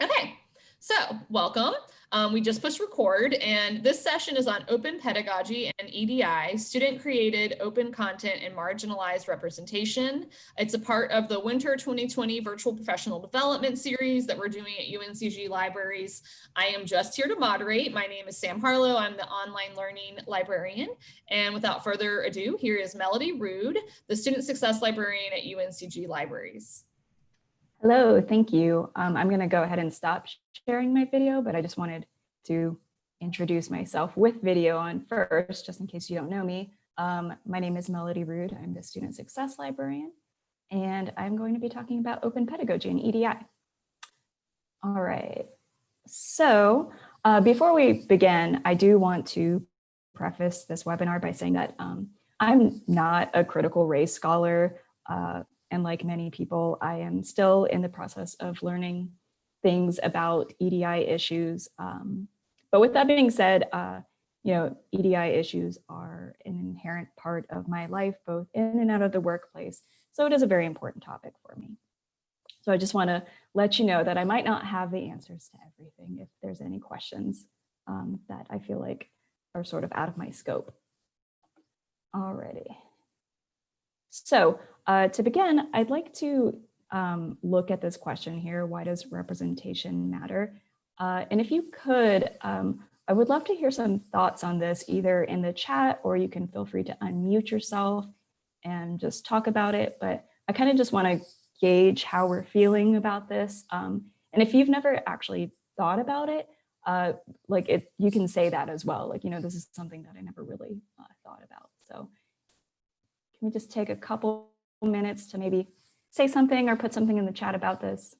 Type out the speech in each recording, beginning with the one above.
Okay, so welcome. Um, we just pushed record and this session is on open pedagogy and EDI, student created open content and marginalized representation. It's a part of the winter 2020 virtual professional development series that we're doing at UNCG libraries. I am just here to moderate. My name is Sam Harlow. I'm the online learning librarian. And without further ado, here is Melody Rude, the student success librarian at UNCG libraries. Hello, thank you. Um, I'm going to go ahead and stop sharing my video, but I just wanted to introduce myself with video on first, just in case you don't know me. Um, my name is Melody Rude. I'm the Student Success Librarian, and I'm going to be talking about open pedagogy and EDI. All right, so uh, before we begin, I do want to preface this webinar by saying that um, I'm not a critical race scholar. Uh, and like many people, I am still in the process of learning things about EDI issues. Um, but with that being said, uh, you know, EDI issues are an inherent part of my life, both in and out of the workplace. So it is a very important topic for me. So I just want to let you know that I might not have the answers to everything if there's any questions um, that I feel like are sort of out of my scope. Alrighty. So uh, to begin, I'd like to um, look at this question here. Why does representation matter? Uh, and if you could, um, I would love to hear some thoughts on this either in the chat or you can feel free to unmute yourself and just talk about it. But I kind of just want to gauge how we're feeling about this. Um, and if you've never actually thought about it, uh, like it, you can say that as well. Like, you know, this is something that I never really uh, thought about. So can we just take a couple minutes to maybe say something or put something in the chat about this?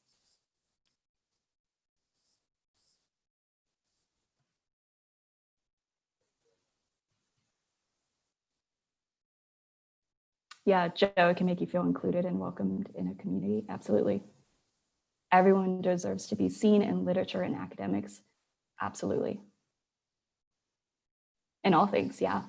Yeah, Joe, it can make you feel included and welcomed in a community. Absolutely. Everyone deserves to be seen in literature and academics. Absolutely. In all things, yeah.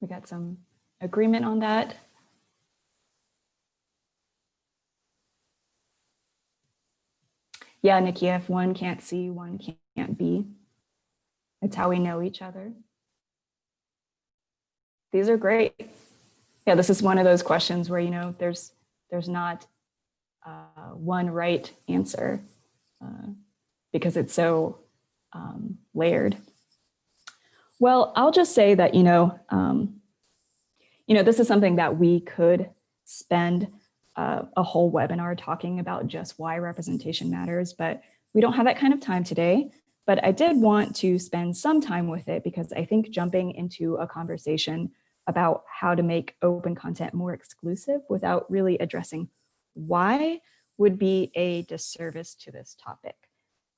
We got some agreement on that. Yeah, Nikki, if one can't see, one can't be. It's how we know each other. These are great. Yeah, this is one of those questions where, you know, there's there's not uh, one right answer uh, because it's so um, layered. Well, I'll just say that, you know, um, you know, this is something that we could spend uh, a whole webinar talking about just why representation matters, but we don't have that kind of time today. But I did want to spend some time with it because I think jumping into a conversation about how to make open content more exclusive without really addressing why would be a disservice to this topic.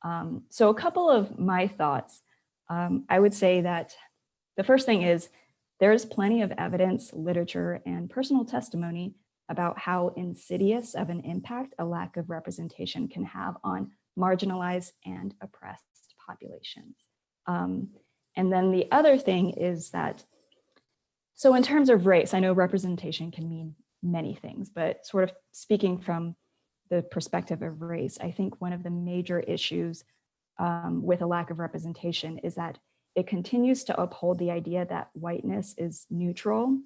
Um, so a couple of my thoughts um, I would say that the first thing is there is plenty of evidence, literature, and personal testimony about how insidious of an impact a lack of representation can have on marginalized and oppressed populations. Um, and then the other thing is that, so in terms of race, I know representation can mean many things, but sort of speaking from the perspective of race, I think one of the major issues um, with a lack of representation is that it continues to uphold the idea that whiteness is neutral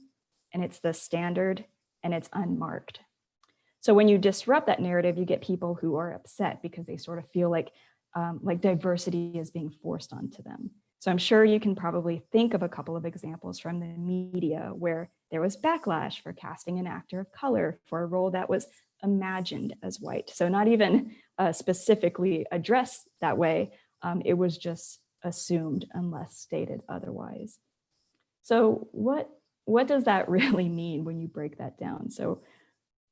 and it's the standard and it's unmarked. So when you disrupt that narrative, you get people who are upset because they sort of feel like, um, like diversity is being forced onto them. So I'm sure you can probably think of a couple of examples from the media where there was backlash for casting an actor of color for a role that was imagined as white. So not even uh, specifically addressed that way, um, it was just assumed unless stated otherwise. So what, what does that really mean when you break that down? So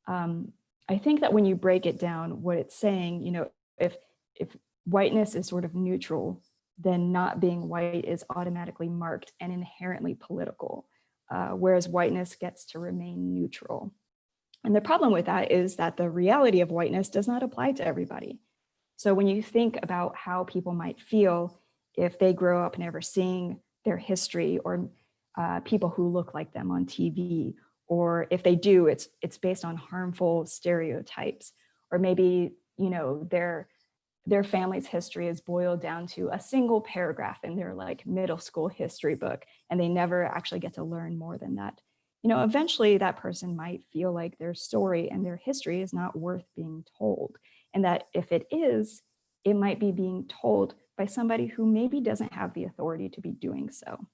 um, I think that when you break it down, what it's saying, you know, if, if whiteness is sort of neutral, then not being white is automatically marked and inherently political, uh, whereas whiteness gets to remain neutral. And the problem with that is that the reality of whiteness does not apply to everybody. So when you think about how people might feel if they grow up never seeing their history or uh, people who look like them on TV, or if they do, it's it's based on harmful stereotypes, or maybe you know their their family's history is boiled down to a single paragraph in their like middle school history book, and they never actually get to learn more than that. You know, eventually that person might feel like their story and their history is not worth being told, and that if it is, it might be being told by somebody who maybe doesn't have the authority to be doing so.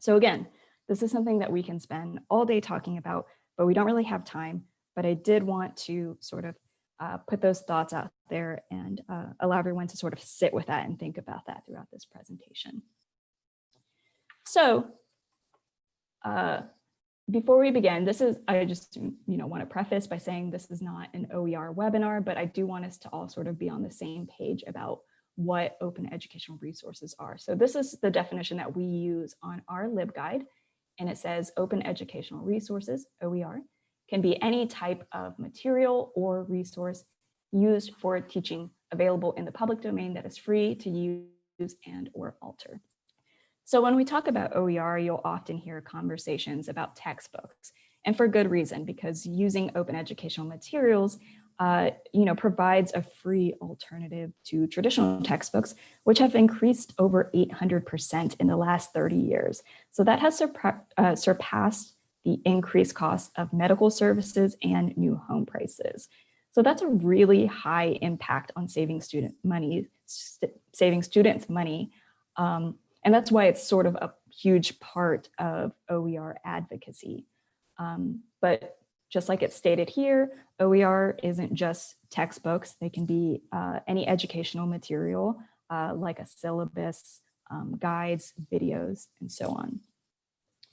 So again, this is something that we can spend all day talking about, but we don't really have time. But I did want to sort of uh, put those thoughts out there and uh, allow everyone to sort of sit with that and think about that throughout this presentation. So uh, before we begin, this is, I just, you know, want to preface by saying this is not an OER webinar, but I do want us to all sort of be on the same page about what open educational resources are. So this is the definition that we use on our LibGuide, and it says open educational resources, OER, can be any type of material or resource used for teaching available in the public domain that is free to use and or alter. So when we talk about OER, you'll often hear conversations about textbooks and for good reason, because using open educational materials uh, you know, provides a free alternative to traditional textbooks, which have increased over 800% in the last 30 years. So that has uh, surpassed the increased cost of medical services and new home prices. So that's a really high impact on saving student money, st saving students money. Um, and that's why it's sort of a huge part of OER advocacy. Um, but just like it's stated here, OER isn't just textbooks. They can be uh, any educational material uh, like a syllabus, um, guides, videos, and so on.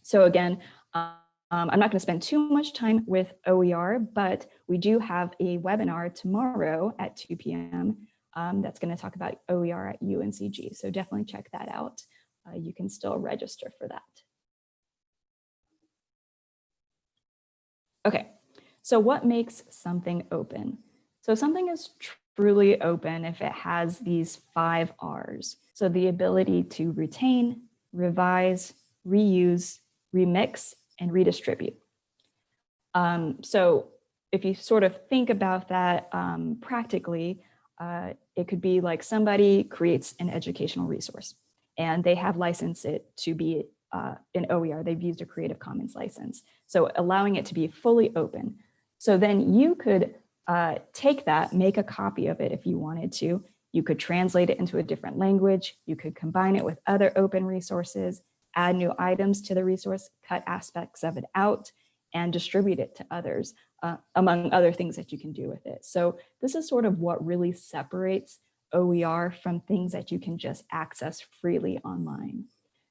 So again, um, I'm not going to spend too much time with OER, but we do have a webinar tomorrow at 2 p.m. Um, that's going to talk about OER at UNCG. So definitely check that out. Uh, you can still register for that. Okay, so what makes something open? So something is truly open if it has these five R's. So the ability to retain, revise, reuse, remix, and redistribute. Um, so if you sort of think about that um, practically, uh, it could be like somebody creates an educational resource and they have licensed it to be uh, in OER, they've used a Creative Commons license. So allowing it to be fully open. So then you could uh, take that, make a copy of it if you wanted to. You could translate it into a different language. You could combine it with other open resources, add new items to the resource, cut aspects of it out, and distribute it to others, uh, among other things that you can do with it. So this is sort of what really separates OER from things that you can just access freely online.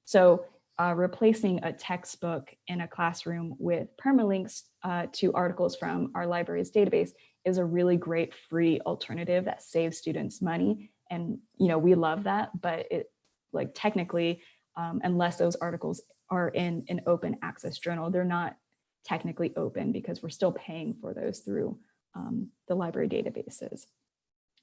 So uh, replacing a textbook in a classroom with permalinks uh, to articles from our library's database is a really great free alternative that saves students money. And, you know, we love that, but it like technically, um, unless those articles are in an open access journal, they're not technically open because we're still paying for those through um, the library databases.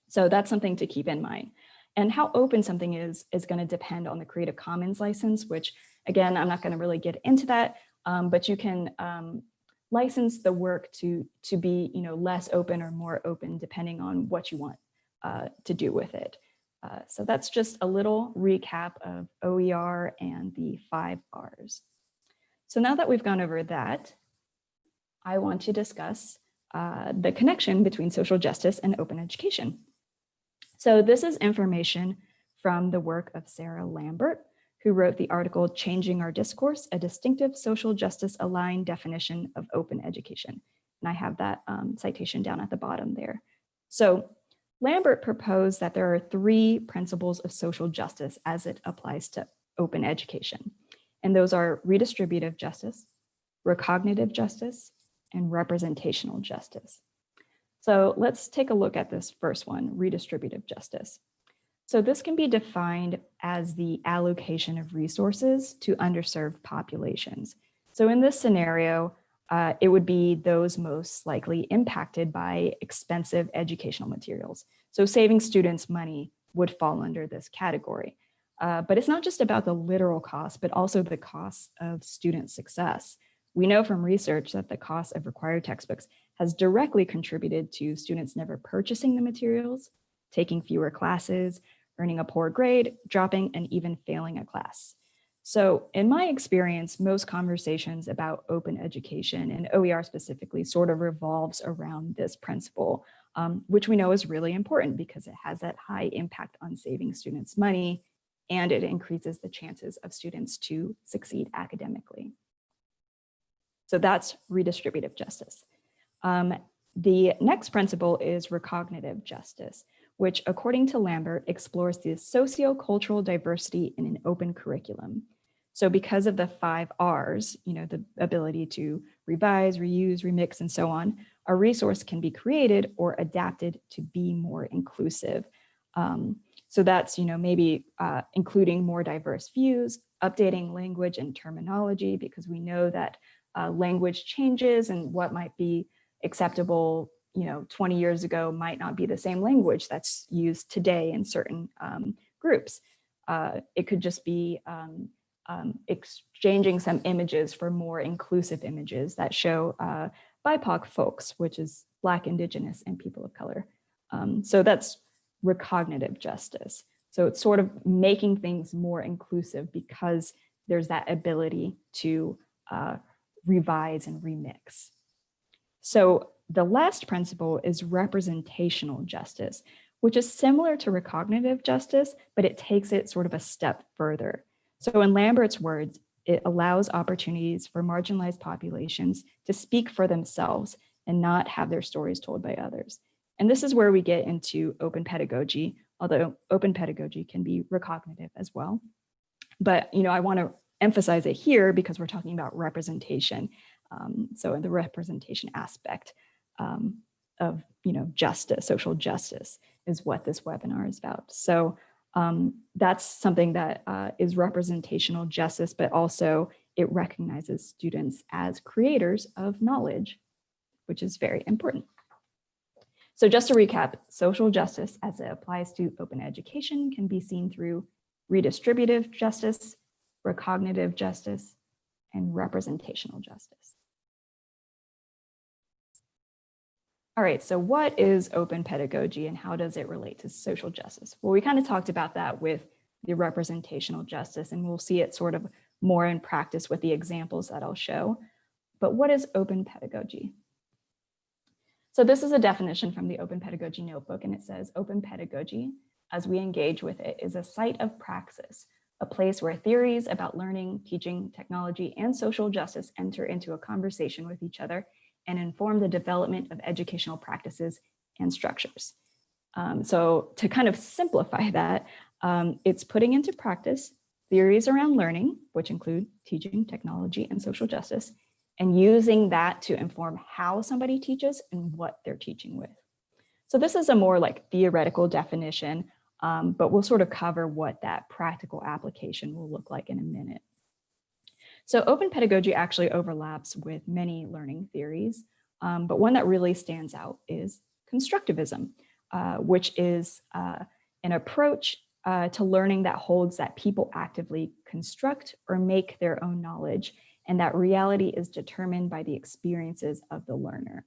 So that's something to keep in mind. And how open something is, is going to depend on the Creative Commons license, which again, I'm not going to really get into that, um, but you can um, license the work to, to be you know, less open or more open depending on what you want uh, to do with it. Uh, so that's just a little recap of OER and the five R's. So now that we've gone over that, I want to discuss uh, the connection between social justice and open education. So this is information from the work of Sarah Lambert, who wrote the article Changing Our Discourse, a distinctive social justice aligned definition of open education. And I have that um, citation down at the bottom there. So Lambert proposed that there are three principles of social justice as it applies to open education. And those are redistributive justice, recognitive justice, and representational justice. So let's take a look at this first one, redistributive justice. So this can be defined as the allocation of resources to underserved populations. So in this scenario, uh, it would be those most likely impacted by expensive educational materials. So saving students money would fall under this category. Uh, but it's not just about the literal cost, but also the cost of student success. We know from research that the cost of required textbooks has directly contributed to students never purchasing the materials, taking fewer classes, earning a poor grade, dropping, and even failing a class. So in my experience, most conversations about open education and OER specifically sort of revolves around this principle, um, which we know is really important because it has that high impact on saving students money and it increases the chances of students to succeed academically. So that's redistributive justice. Um, the next principle is recognitive justice, which according to Lambert explores the socio-cultural diversity in an open curriculum. So because of the five R's, you know, the ability to revise, reuse, remix, and so on, a resource can be created or adapted to be more inclusive. Um, so that's, you know, maybe uh, including more diverse views, updating language and terminology, because we know that uh, language changes and what might be acceptable, you know, 20 years ago might not be the same language that's used today in certain um, groups. Uh, it could just be um, um, exchanging some images for more inclusive images that show uh, BIPOC folks, which is Black, Indigenous, and people of color. Um, so that's recognitive justice. So it's sort of making things more inclusive because there's that ability to uh, revise and remix. So the last principle is representational justice, which is similar to recognitive justice, but it takes it sort of a step further. So in Lambert's words, it allows opportunities for marginalized populations to speak for themselves and not have their stories told by others. And this is where we get into open pedagogy, although open pedagogy can be recognitive as well. But you know, I want to emphasize it here because we're talking about representation. Um, so the representation aspect um, of you know justice, social justice is what this webinar is about. So um, that's something that uh, is representational justice, but also it recognizes students as creators of knowledge, which is very important. So just to recap, social justice as it applies to open education can be seen through redistributive justice, recognitive justice, and representational justice. All right, so what is open pedagogy and how does it relate to social justice? Well, we kind of talked about that with the representational justice and we'll see it sort of more in practice with the examples that I'll show. But what is open pedagogy? So this is a definition from the Open Pedagogy Notebook, and it says open pedagogy, as we engage with it, is a site of praxis, a place where theories about learning, teaching, technology, and social justice enter into a conversation with each other and inform the development of educational practices and structures. Um, so to kind of simplify that, um, it's putting into practice theories around learning, which include teaching, technology, and social justice, and using that to inform how somebody teaches and what they're teaching with. So this is a more like theoretical definition, um, but we'll sort of cover what that practical application will look like in a minute. So open pedagogy actually overlaps with many learning theories, um, but one that really stands out is constructivism, uh, which is uh, an approach uh, to learning that holds that people actively construct or make their own knowledge and that reality is determined by the experiences of the learner.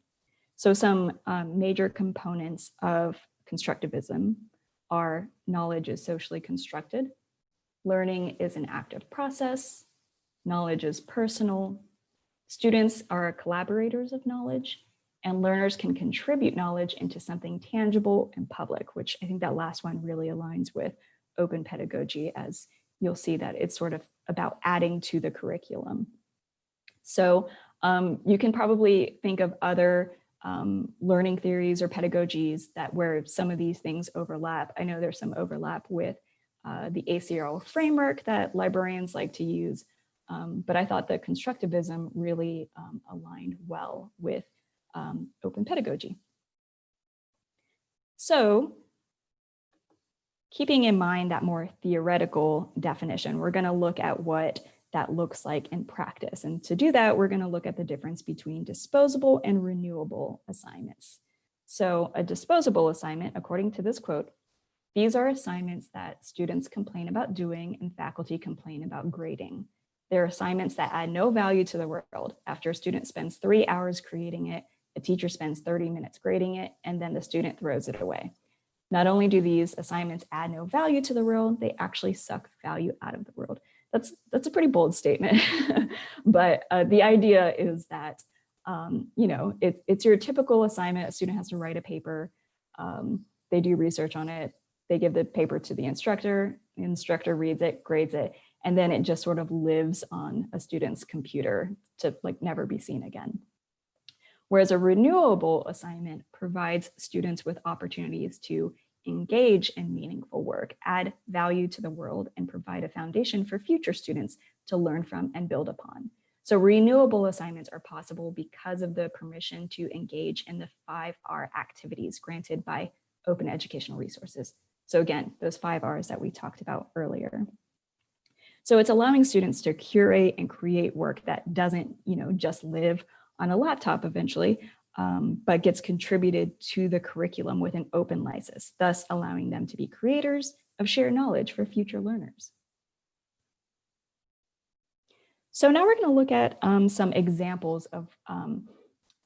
So some um, major components of constructivism are knowledge is socially constructed, learning is an active process, knowledge is personal, students are collaborators of knowledge, and learners can contribute knowledge into something tangible and public, which I think that last one really aligns with open pedagogy as you'll see that it's sort of about adding to the curriculum. So um, you can probably think of other um, learning theories or pedagogies that where some of these things overlap. I know there's some overlap with uh, the ACRL framework that librarians like to use, um, but I thought that constructivism really um, aligned well with um, open pedagogy. So keeping in mind that more theoretical definition, we're going to look at what that looks like in practice. And to do that, we're going to look at the difference between disposable and renewable assignments. So a disposable assignment, according to this quote, These are assignments that students complain about doing and faculty complain about grading. They're assignments that add no value to the world. After a student spends three hours creating it, a teacher spends 30 minutes grading it, and then the student throws it away. Not only do these assignments add no value to the world, they actually suck value out of the world. That's, that's a pretty bold statement, but uh, the idea is that, um, you know, it, it's your typical assignment. A student has to write a paper. Um, they do research on it. They give the paper to the instructor. The instructor reads it, grades it, and then it just sort of lives on a student's computer to like never be seen again. Whereas a renewable assignment provides students with opportunities to engage in meaningful work, add value to the world, and provide a foundation for future students to learn from and build upon. So renewable assignments are possible because of the permission to engage in the 5R activities granted by open educational resources. So again, those five R's that we talked about earlier. So it's allowing students to curate and create work that doesn't, you know, just live on a laptop eventually, um, but gets contributed to the curriculum with an open license, thus allowing them to be creators of shared knowledge for future learners. So now we're going to look at um, some examples of, um,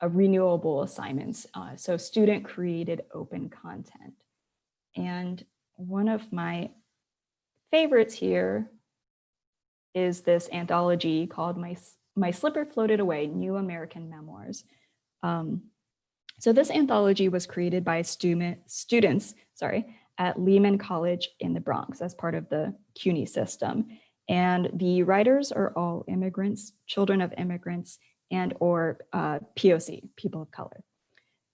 of renewable assignments. Uh, so student created open content. And one of my favorites here is this anthology called My, My Slipper Floated Away, New American Memoirs. Um, so this anthology was created by student, students sorry, at Lehman College in the Bronx as part of the CUNY system. And the writers are all immigrants, children of immigrants, and or uh, POC, people of color.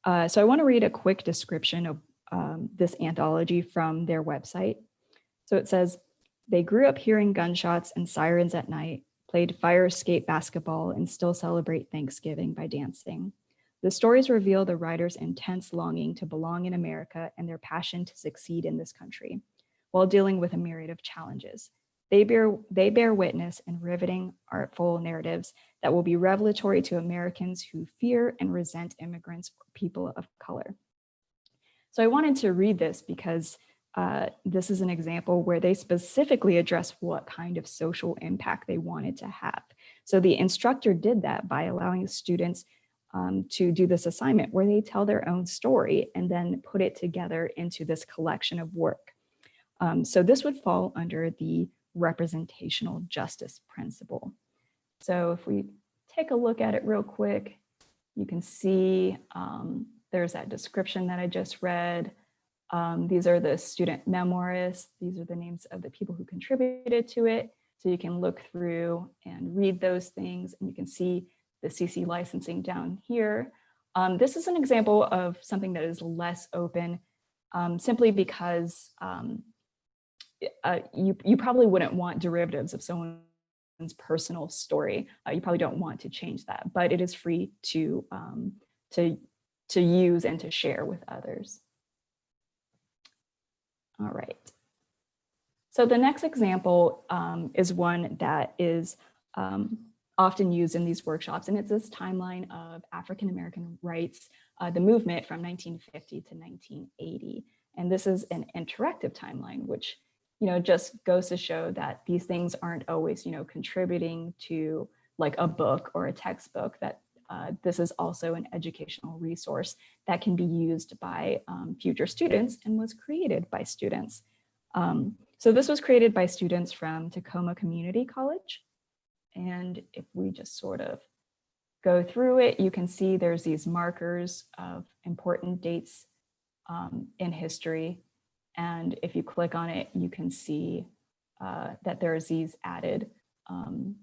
Uh, so I wanna read a quick description of um, this anthology from their website. So it says, they grew up hearing gunshots and sirens at night, played fire escape basketball, and still celebrate Thanksgiving by dancing. The stories reveal the writer's intense longing to belong in America and their passion to succeed in this country, while dealing with a myriad of challenges. They bear, they bear witness in riveting, artful narratives that will be revelatory to Americans who fear and resent immigrants or people of color. So I wanted to read this because uh, this is an example where they specifically address what kind of social impact they wanted to have. So the instructor did that by allowing students um, to do this assignment where they tell their own story and then put it together into this collection of work. Um, so this would fall under the representational justice principle. So if we take a look at it real quick, you can see um, there's that description that I just read. Um, these are the student memoirists. These are the names of the people who contributed to it. So you can look through and read those things and you can see the CC licensing down here. Um, this is an example of something that is less open um, simply because um, uh, you, you probably wouldn't want derivatives of someone's personal story. Uh, you probably don't want to change that, but it is free to, um, to to use and to share with others. All right. So the next example um, is one that is um, often used in these workshops, and it's this timeline of African-American rights, uh, the movement from 1950 to 1980. And this is an interactive timeline, which you know, just goes to show that these things aren't always, you know, contributing to like a book or a textbook that uh, this is also an educational resource that can be used by um, future students and was created by students. Um, so this was created by students from Tacoma Community College. And if we just sort of go through it, you can see there's these markers of important dates um, in history. And if you click on it, you can see uh, that there's these added um,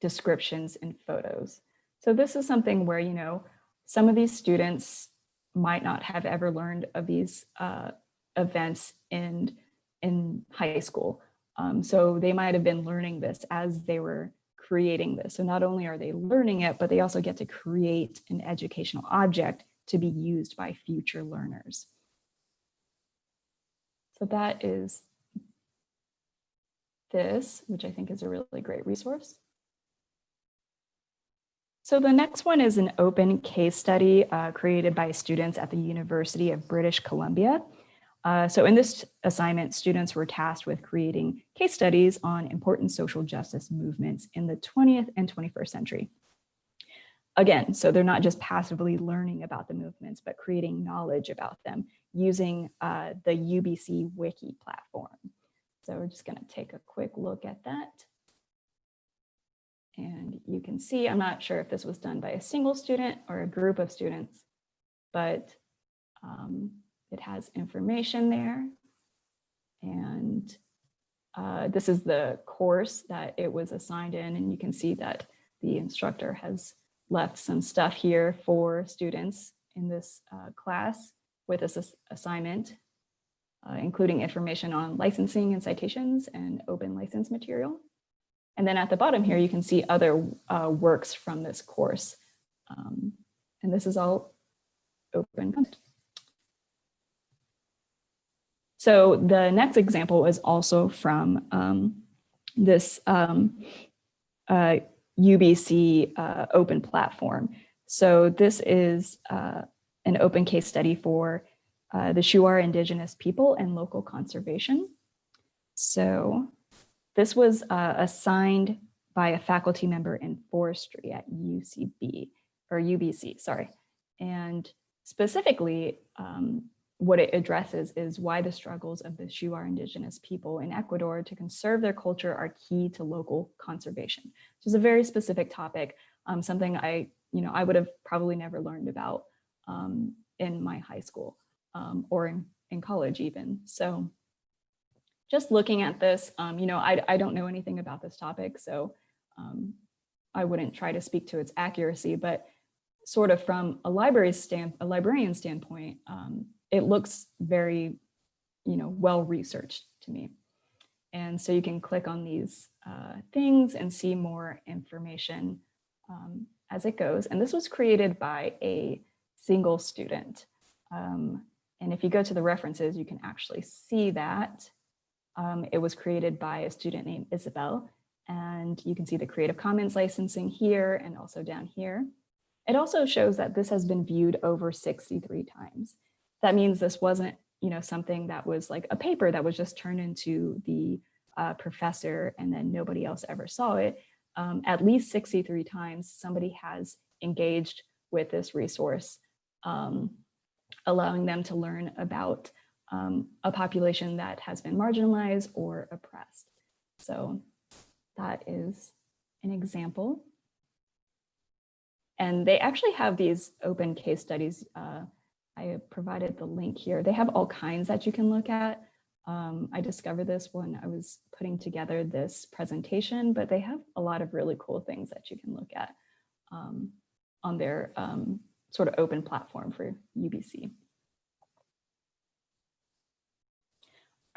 descriptions and photos. So this is something where, you know, some of these students might not have ever learned of these uh, events in, in high school. Um, so they might have been learning this as they were creating this. So not only are they learning it, but they also get to create an educational object to be used by future learners. So that is this, which I think is a really great resource. So the next one is an open case study uh, created by students at the University of British Columbia. Uh, so in this assignment, students were tasked with creating case studies on important social justice movements in the 20th and 21st century. Again, so they're not just passively learning about the movements, but creating knowledge about them using uh, the UBC Wiki platform. So we're just gonna take a quick look at that. And you can see, I'm not sure if this was done by a single student or a group of students, but um, it has information there. And uh, this is the course that it was assigned in, and you can see that the instructor has left some stuff here for students in this uh, class with this assignment, uh, including information on licensing and citations and open license material. And then at the bottom here, you can see other uh, works from this course. Um, and this is all open content. So the next example is also from um, this um, uh, UBC uh, open platform. So this is uh, an open case study for uh, the Shuar indigenous people and local conservation. So this was uh, assigned by a faculty member in forestry at UCB or UBC, sorry. And specifically, um, what it addresses is why the struggles of the Shuar indigenous people in Ecuador to conserve their culture are key to local conservation. Which is a very specific topic, um, something I, you know, I would have probably never learned about um, in my high school um, or in, in college even. So just looking at this, um, you know, I, I don't know anything about this topic, so um, I wouldn't try to speak to its accuracy, but sort of from a library stand, a librarian standpoint, um, it looks very, you know, well researched to me. And so you can click on these uh, things and see more information um, as it goes. And this was created by a single student. Um, and if you go to the references, you can actually see that. Um, it was created by a student named Isabel, and you can see the Creative Commons licensing here and also down here. It also shows that this has been viewed over 63 times. That means this wasn't you know, something that was like a paper that was just turned into the uh, professor and then nobody else ever saw it. Um, at least 63 times somebody has engaged with this resource, um, allowing them to learn about um, a population that has been marginalized or oppressed. So that is an example. And they actually have these open case studies. Uh, I provided the link here. They have all kinds that you can look at. Um, I discovered this when I was putting together this presentation, but they have a lot of really cool things that you can look at um, on their um, sort of open platform for UBC.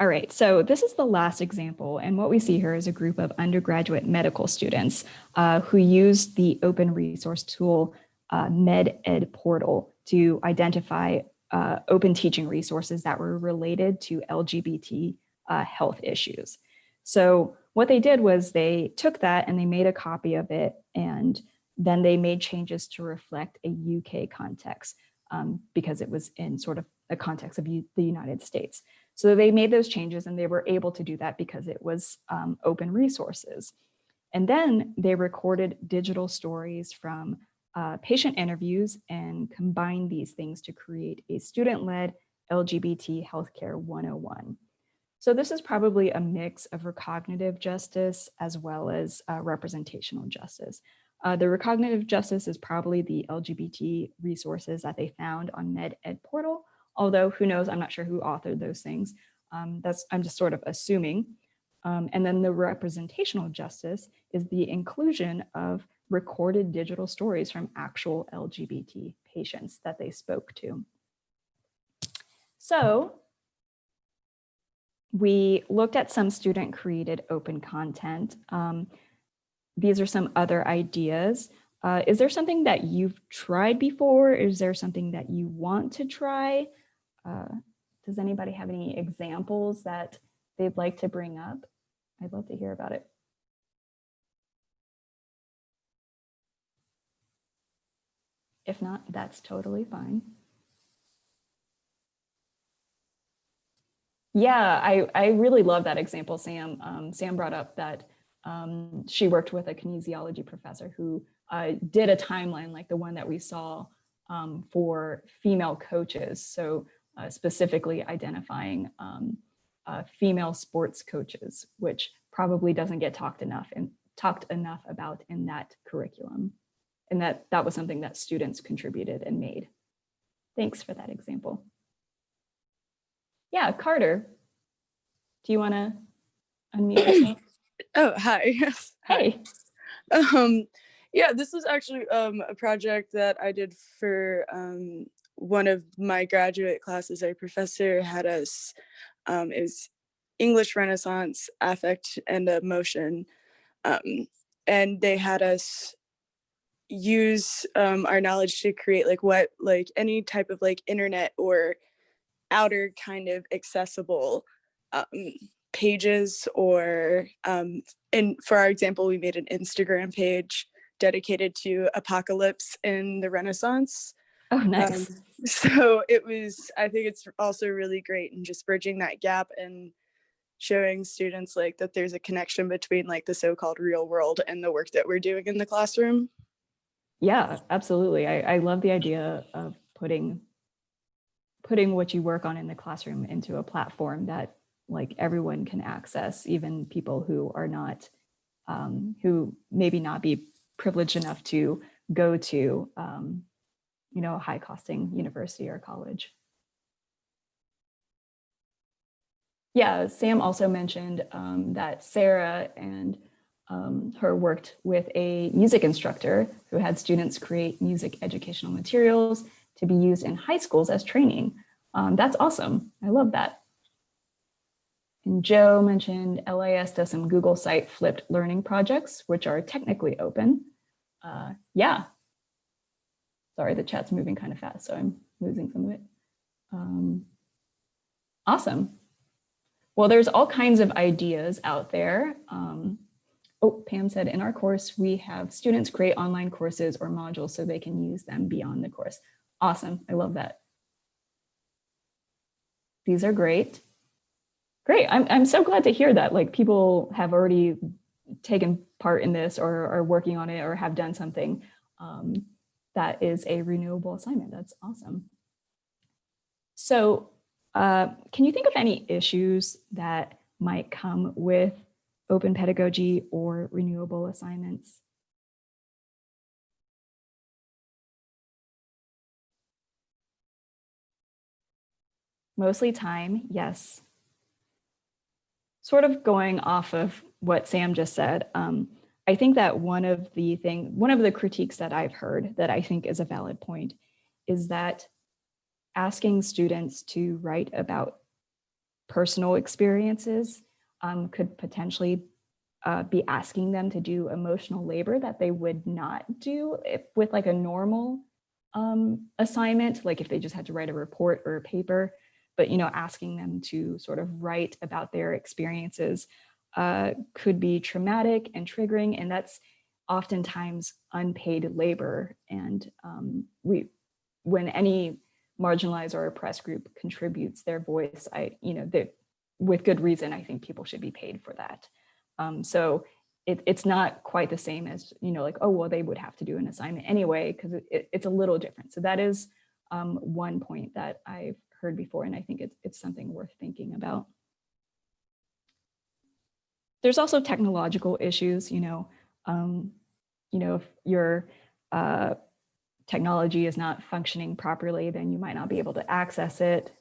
All right, so this is the last example. And what we see here is a group of undergraduate medical students uh, who use the open resource tool uh, MedEd portal to identify uh, open teaching resources that were related to LGBT uh, health issues. So what they did was they took that and they made a copy of it and then they made changes to reflect a UK context um, because it was in sort of a context of the United States. So they made those changes and they were able to do that because it was um, open resources. And then they recorded digital stories from uh, patient interviews and combined these things to create a student-led LGBT healthcare 101. So this is probably a mix of recognitive justice as well as uh, representational justice. Uh, the recognitive justice is probably the LGBT resources that they found on MedEd portal, although who knows, I'm not sure who authored those things. Um, that's I'm just sort of assuming. Um, and then the representational justice is the inclusion of recorded digital stories from actual LGBT patients that they spoke to. So we looked at some student created open content. Um, these are some other ideas. Uh, is there something that you've tried before? Is there something that you want to try? Uh, does anybody have any examples that they'd like to bring up? I'd love to hear about it. If not, that's totally fine. Yeah, I, I really love that example, Sam. Um, Sam brought up that um, she worked with a kinesiology professor who uh, did a timeline like the one that we saw um, for female coaches. So uh, specifically identifying um, uh, female sports coaches, which probably doesn't get talked enough and talked enough about in that curriculum. And that that was something that students contributed and made. Thanks for that example. Yeah, Carter, do you want to unmute yourself? Oh, hi. Yes. Hey. Um, yeah, this was actually um, a project that I did for um, one of my graduate classes. Our professor had us, um, it was English Renaissance, Affect and Emotion. Um, and they had us use um, our knowledge to create like what, like any type of like internet or outer kind of accessible um, pages or um, and for our example, we made an Instagram page dedicated to apocalypse in the Renaissance. Oh, nice. Um, so it was, I think it's also really great in just bridging that gap and showing students like that there's a connection between like the so-called real world and the work that we're doing in the classroom. Yeah, absolutely. I, I love the idea of putting putting what you work on in the classroom into a platform that like everyone can access, even people who are not, um, who maybe not be privileged enough to go to, um, you know, a high costing university or college. Yeah, Sam also mentioned um, that Sarah and um, her worked with a music instructor who had students create music educational materials to be used in high schools as training. Um, that's awesome. I love that. And Joe mentioned LIS does some Google site flipped learning projects, which are technically open. Uh, yeah. Sorry, the chat's moving kind of fast, so I'm losing some of it. Um, awesome. Well, there's all kinds of ideas out there. Um, oh, Pam said in our course, we have students create online courses or modules so they can use them beyond the course. Awesome, I love that. These are great. Great, I'm, I'm so glad to hear that like people have already taken part in this or are working on it or have done something um, that is a renewable assignment. That's awesome. So uh, can you think of any issues that might come with open pedagogy or renewable assignments? Mostly time, yes. Sort of going off of what Sam just said, um, I think that one of the thing, one of the critiques that I've heard that I think is a valid point is that asking students to write about personal experiences um, could potentially uh, be asking them to do emotional labor that they would not do if, with like a normal um, assignment, like if they just had to write a report or a paper, but you know, asking them to sort of write about their experiences uh, could be traumatic and triggering, and that's oftentimes unpaid labor. And um, we, when any marginalized or oppressed group contributes their voice, I, you know, that with good reason, I think people should be paid for that. Um, so it, it's not quite the same as, you know, like, oh, well, they would have to do an assignment anyway, because it, it, it's a little different. So that is um, one point that I've heard before, and I think it's, it's something worth thinking about. There's also technological issues, you know, um, you know, if your uh, technology is not functioning properly, then you might not be able to access it.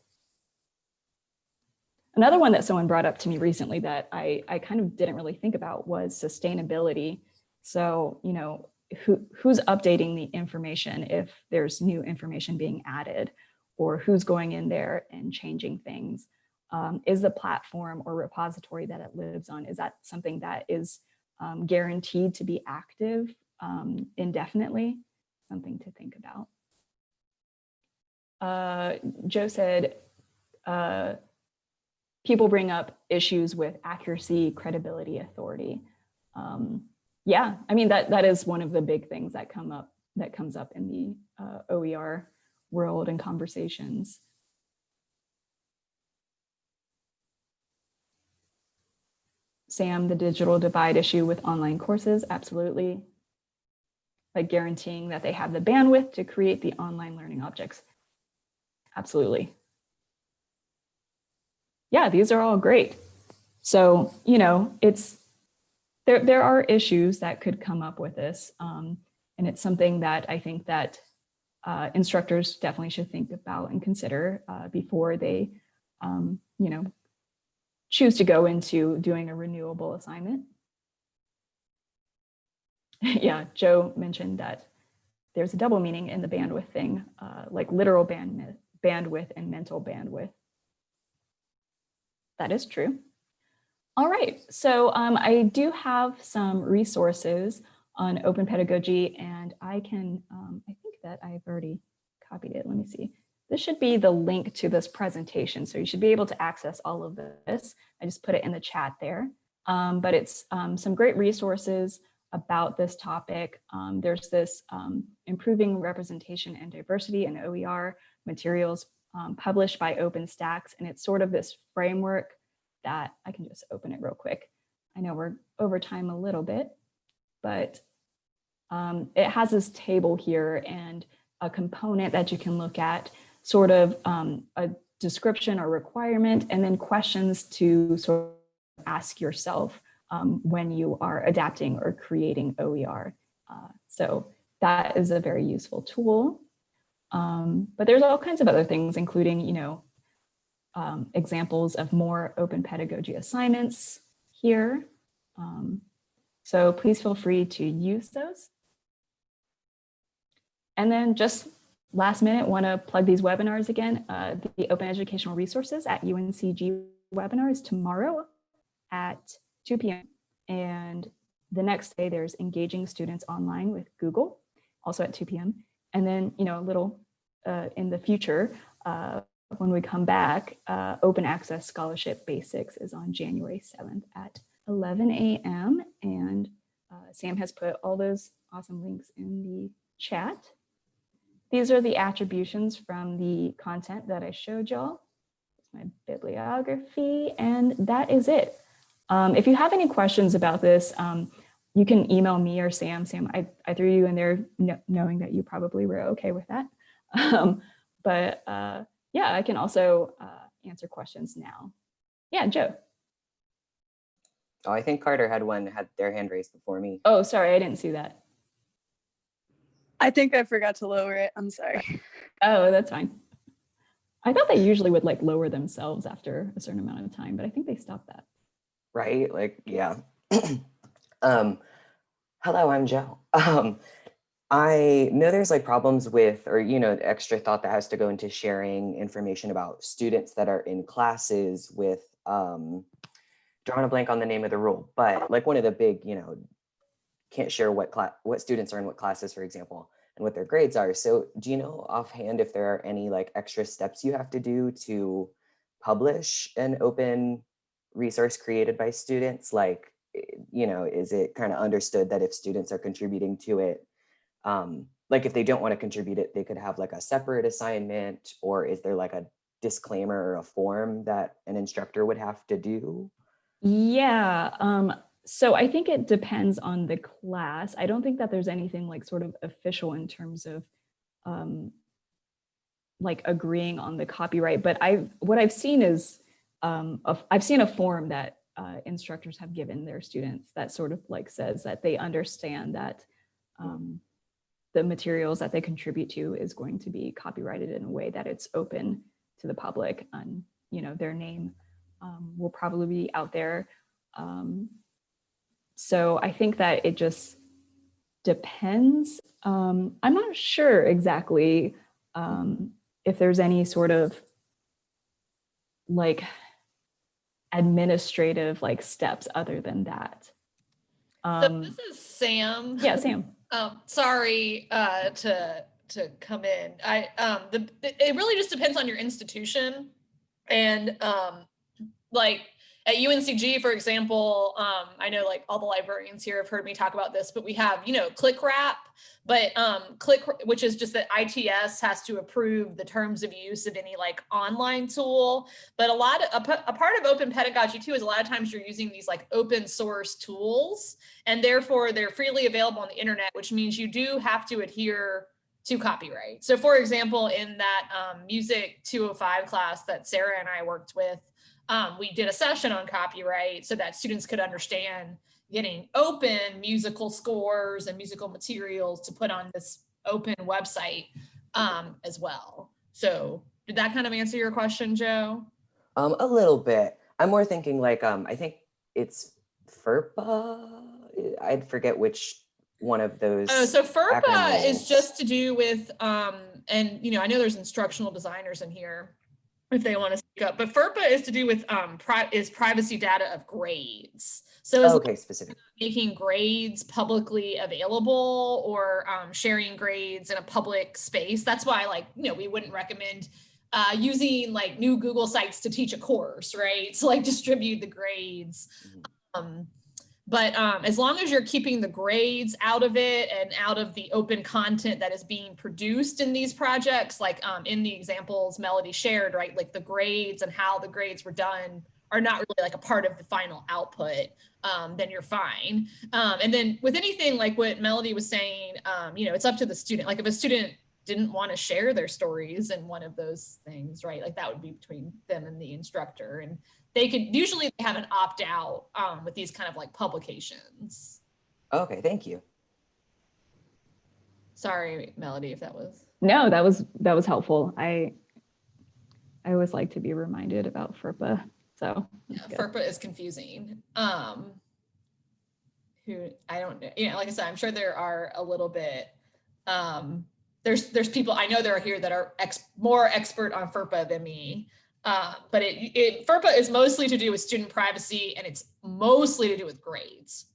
Another one that someone brought up to me recently that I, I kind of didn't really think about was sustainability. So, you know, who, who's updating the information if there's new information being added or who's going in there and changing things? Um, is the platform or repository that it lives on, is that something that is um, guaranteed to be active um, indefinitely? Something to think about. Uh, Joe said, uh, people bring up issues with accuracy, credibility, authority. Um, yeah, I mean, that, that is one of the big things that come up, that comes up in the uh, OER world and conversations. Sam, the digital divide issue with online courses, absolutely. Like guaranteeing that they have the bandwidth to create the online learning objects. Absolutely. Yeah, these are all great. So, you know, it's there, there are issues that could come up with this. Um, and it's something that I think that uh, instructors definitely should think about and consider uh, before they, um, you know, choose to go into doing a renewable assignment. yeah, Joe mentioned that there's a double meaning in the bandwidth thing, uh, like literal band, bandwidth and mental bandwidth. That is true. All right, so um, I do have some resources on open pedagogy and I can, um, I think that I've already copied it. Let me see. This should be the link to this presentation. So you should be able to access all of this. I just put it in the chat there. Um, but it's um, some great resources about this topic. Um, there's this um, improving representation and diversity in OER materials um, published by OpenStax. And it's sort of this framework that I can just open it real quick. I know we're over time a little bit, but um, it has this table here and a component that you can look at sort of um, a description or requirement, and then questions to sort of ask yourself um, when you are adapting or creating OER. Uh, so that is a very useful tool. Um, but there's all kinds of other things, including, you know, um, examples of more open pedagogy assignments here. Um, so please feel free to use those. And then just last minute, want to plug these webinars again. Uh, the Open Educational Resources at UNCG webinar is tomorrow at 2 p.m. And the next day there's engaging students online with Google, also at 2 p.m. And then, you know, a little uh, in the future, uh, when we come back, uh, Open Access Scholarship Basics is on January 7th at 11 a.m. And uh, Sam has put all those awesome links in the chat. These are the attributions from the content that I showed y'all. It's my bibliography, and that is it. Um, if you have any questions about this, um, you can email me or Sam. Sam, I, I threw you in there knowing that you probably were okay with that. Um, but uh, yeah, I can also uh, answer questions now. Yeah, Joe. Oh, I think Carter had one, had their hand raised before me. Oh, sorry, I didn't see that. I think I forgot to lower it. I'm sorry. Oh, that's fine. I thought they usually would like lower themselves after a certain amount of time, but I think they stopped that. Right? Like, yeah. um, hello, I'm Joe. Um, I know there's like problems with, or, you know, extra thought that has to go into sharing information about students that are in classes with, um, drawing a blank on the name of the rule, but like one of the big, you know, can't share what class, what students are in what classes, for example, and what their grades are. So do you know offhand if there are any like extra steps you have to do to publish an open resource created by students? Like, eh, you know, is it kind of understood that if students are contributing to it, um, like if they don't want to contribute it, they could have like a separate assignment, or is there like a disclaimer or a form that an instructor would have to do? Yeah, um, so I think it depends on the class. I don't think that there's anything like sort of official in terms of um, like agreeing on the copyright, but I what I've seen is um, a, I've seen a form that uh, instructors have given their students that sort of like says that they understand that um, the materials that they contribute to is going to be copyrighted in a way that it's open to the public and you know their name um, will probably be out there um, so I think that it just depends. Um, I'm not sure exactly um, if there's any sort of like administrative like steps other than that. Um, so this is Sam. Yeah, Sam. um, sorry uh, to to come in. I um, the it really just depends on your institution, and um, like at UNCG, for example, um, I know like all the librarians here have heard me talk about this, but we have, you know, click wrap, but um, click, which is just that ITS has to approve the terms of use of any like online tool. But a lot of, a, a part of open pedagogy too is a lot of times you're using these like open source tools and therefore they're freely available on the internet, which means you do have to adhere to copyright. So for example, in that um, music 205 class that Sarah and I worked with, um, we did a session on copyright so that students could understand getting open musical scores and musical materials to put on this open website um, as well. So did that kind of answer your question, Joe? Um, a little bit. I'm more thinking like, um, I think it's FERPA. I'd forget which one of those. Oh, so FERPA is just to do with, um, and you know, I know there's instructional designers in here if they want to speak up, but FERPA is to do with um, pri- is privacy data of grades. So it's Okay, specific. making grades publicly available or um, sharing grades in a public space. That's why, like, you know, we wouldn't recommend uh, using like new Google sites to teach a course, right? To like distribute the grades. Mhm. Um, but um, as long as you're keeping the grades out of it and out of the open content that is being produced in these projects, like um, in the examples Melody shared, right? Like the grades and how the grades were done are not really like a part of the final output, um, then you're fine. Um, and then with anything like what Melody was saying, um, you know, it's up to the student. Like if a student didn't want to share their stories in one of those things, right? Like that would be between them and the instructor. And they could usually they have an opt out um, with these kind of like publications. Okay, thank you. Sorry, Melody, if that was. No, that was that was helpful. I I always like to be reminded about FERPA. So Yeah. FERPA is confusing. Um, who I don't know. You know, like I said, I'm sure there are a little bit. Um, there's there's people I know that are here that are ex, more expert on FERPA than me. Uh, but it, it FERPA is mostly to do with student privacy and it's mostly to do with grades.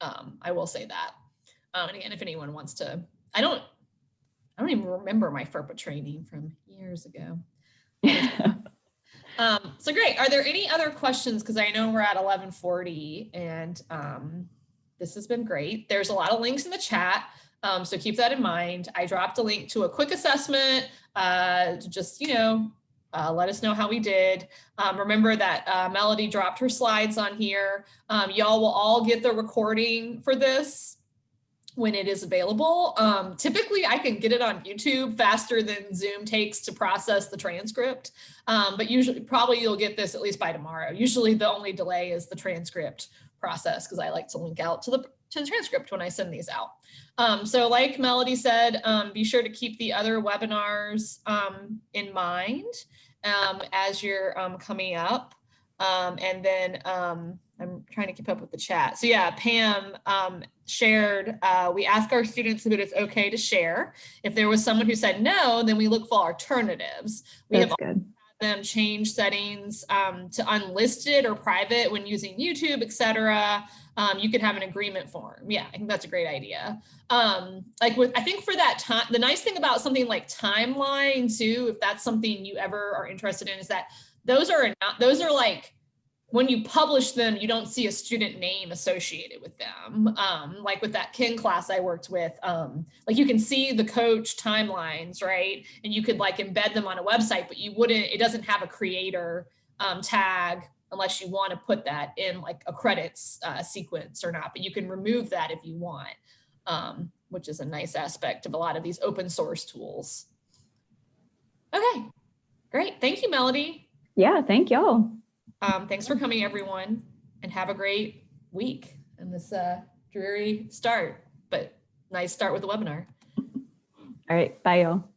Um, I will say that. Um, and again, if anyone wants to, I don't, I don't even remember my FERPA training from years ago. Um, so great. Are there any other questions? Because I know we're at 1140 and um, this has been great. There's a lot of links in the chat. Um, so keep that in mind. I dropped a link to a quick assessment uh, to just, you know, uh, let us know how we did. Um, remember that uh, Melody dropped her slides on here. Um, y'all will all get the recording for this when it is available. Um, typically, I can get it on YouTube faster than Zoom takes to process the transcript. Um, but usually, probably you'll get this at least by tomorrow. Usually, the only delay is the transcript process because I like to link out to the to the transcript when I send these out. Um, so, like Melody said, um, be sure to keep the other webinars um, in mind um, as you're um, coming up. Um, and then um, I'm trying to keep up with the chat. So yeah, Pam um, shared, uh, we ask our students if it is okay to share. If there was someone who said no, then we look for alternatives. We have That's good. them change settings um, to unlisted or private when using YouTube, etc. Um, you could have an agreement form. Yeah, I think that's a great idea. Um, like with, I think for that time, the nice thing about something like timeline too, if that's something you ever are interested in, is that those are not, those are like when you publish them, you don't see a student name associated with them. Um, like with that Kin class I worked with, um, like you can see the coach timelines, right? And you could like embed them on a website, but you wouldn't, it doesn't have a creator um, tag unless you want to put that in like a credits uh, sequence or not, but you can remove that if you want, um, which is a nice aspect of a lot of these open source tools. Okay, great. Thank you, Melody. Yeah, thank y'all. Um, thanks for coming, everyone, and have a great week and this uh, dreary start, but nice start with the webinar. All right, bye y'all.